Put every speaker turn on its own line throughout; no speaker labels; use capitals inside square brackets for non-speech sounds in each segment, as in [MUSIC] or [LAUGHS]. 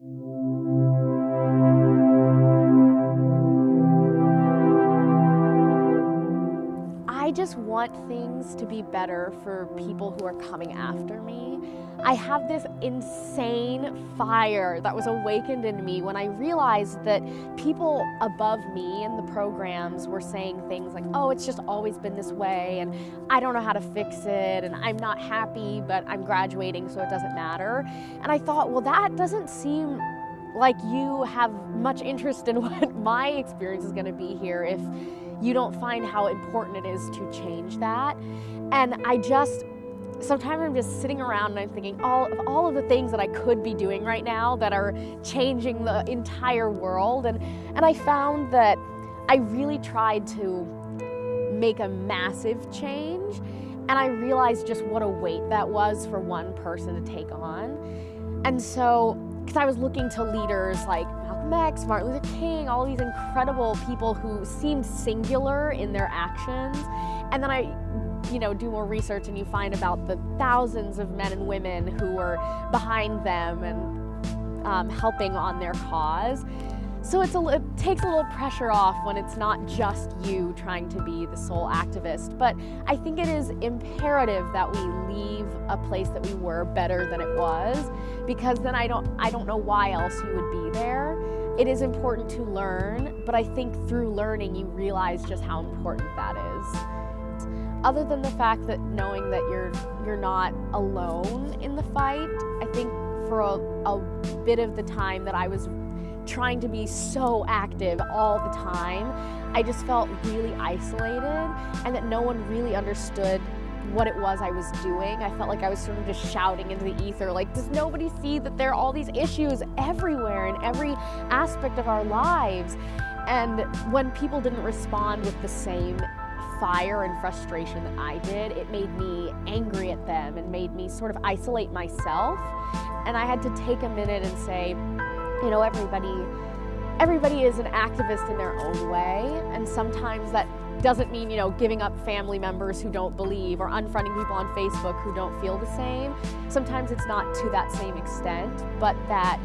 Thank you. I just want things to be better for people who are coming after me. I have this insane fire that was awakened in me when I realized that people above me in the programs were saying things like, oh, it's just always been this way, and I don't know how to fix it, and I'm not happy, but I'm graduating, so it doesn't matter. And I thought, well, that doesn't seem like you have much interest in [LAUGHS] what my experience is going to be here if you don't find how important it is to change that. And I just, sometimes I'm just sitting around and I'm thinking all of all of the things that I could be doing right now that are changing the entire world. And, and I found that I really tried to make a massive change. And I realized just what a weight that was for one person to take on. And so, because I was looking to leaders like Malcolm X, Martin Luther King, all these incredible people who seemed singular in their actions. And then I you know, do more research and you find about the thousands of men and women who were behind them and um, helping on their cause. So it's a, it takes a little pressure off when it's not just you trying to be the sole activist. But I think it is imperative that we leave a place that we were better than it was, because then I don't I don't know why else you would be there. It is important to learn, but I think through learning you realize just how important that is. Other than the fact that knowing that you're you're not alone in the fight, I think for a, a bit of the time that I was trying to be so active all the time, I just felt really isolated and that no one really understood what it was I was doing. I felt like I was sort of just shouting into the ether, like, does nobody see that there are all these issues everywhere in every aspect of our lives? And when people didn't respond with the same fire and frustration that I did, it made me angry at them and made me sort of isolate myself. And I had to take a minute and say, you know, everybody everybody is an activist in their own way, and sometimes that doesn't mean, you know, giving up family members who don't believe or unfriending people on Facebook who don't feel the same. Sometimes it's not to that same extent, but that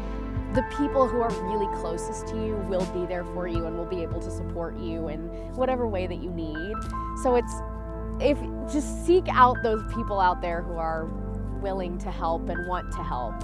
the people who are really closest to you will be there for you and will be able to support you in whatever way that you need. So it's if just seek out those people out there who are willing to help and want to help.